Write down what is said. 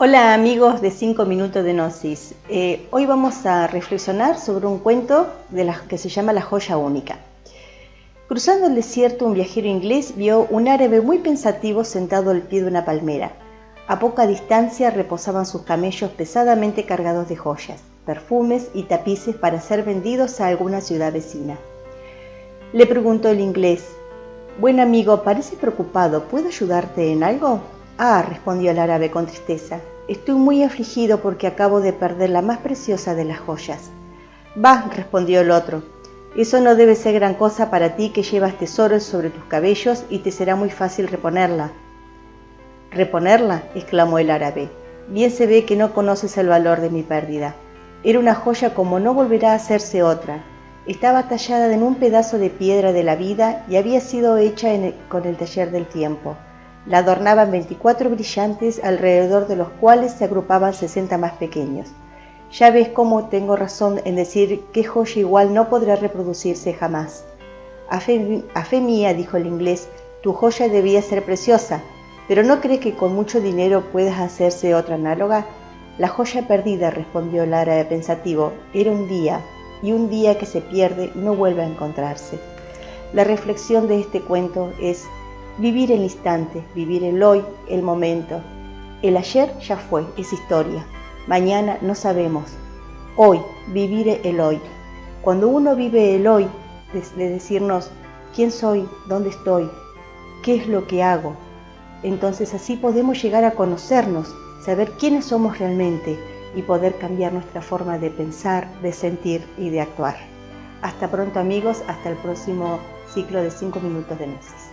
Hola amigos de 5 minutos de Gnosis. Eh, hoy vamos a reflexionar sobre un cuento de las que se llama La joya única. Cruzando el desierto, un viajero inglés vio un árabe muy pensativo sentado al pie de una palmera. A poca distancia reposaban sus camellos pesadamente cargados de joyas, perfumes y tapices para ser vendidos a alguna ciudad vecina. Le preguntó el inglés, Buen amigo, parece preocupado, ¿puedo ayudarte en algo? Ah, respondió el árabe con tristeza, estoy muy afligido porque acabo de perder la más preciosa de las joyas. Bah, respondió el otro, eso no debe ser gran cosa para ti que llevas tesoros sobre tus cabellos y te será muy fácil reponerla. ¿Reponerla? exclamó el árabe. Bien se ve que no conoces el valor de mi pérdida. Era una joya como no volverá a hacerse otra. Estaba tallada en un pedazo de piedra de la vida y había sido hecha con el taller del tiempo. La adornaban 24 brillantes alrededor de los cuales se agrupaban 60 más pequeños. Ya ves cómo tengo razón en decir que joya igual no podrá reproducirse jamás. A fe, mía, dijo el inglés, tu joya debía ser preciosa, pero ¿no crees que con mucho dinero puedas hacerse otra análoga? La joya perdida, respondió el árabe pensativo, era un día, y un día que se pierde no vuelve a encontrarse. La reflexión de este cuento es Vivir el instante, vivir el hoy, el momento. El ayer ya fue, es historia. Mañana no sabemos. Hoy, vivir el hoy. Cuando uno vive el hoy, de decirnos quién soy, dónde estoy, qué es lo que hago, entonces así podemos llegar a conocernos, saber quiénes somos realmente y poder cambiar nuestra forma de pensar, de sentir y de actuar. Hasta pronto amigos, hasta el próximo ciclo de 5 minutos de meses.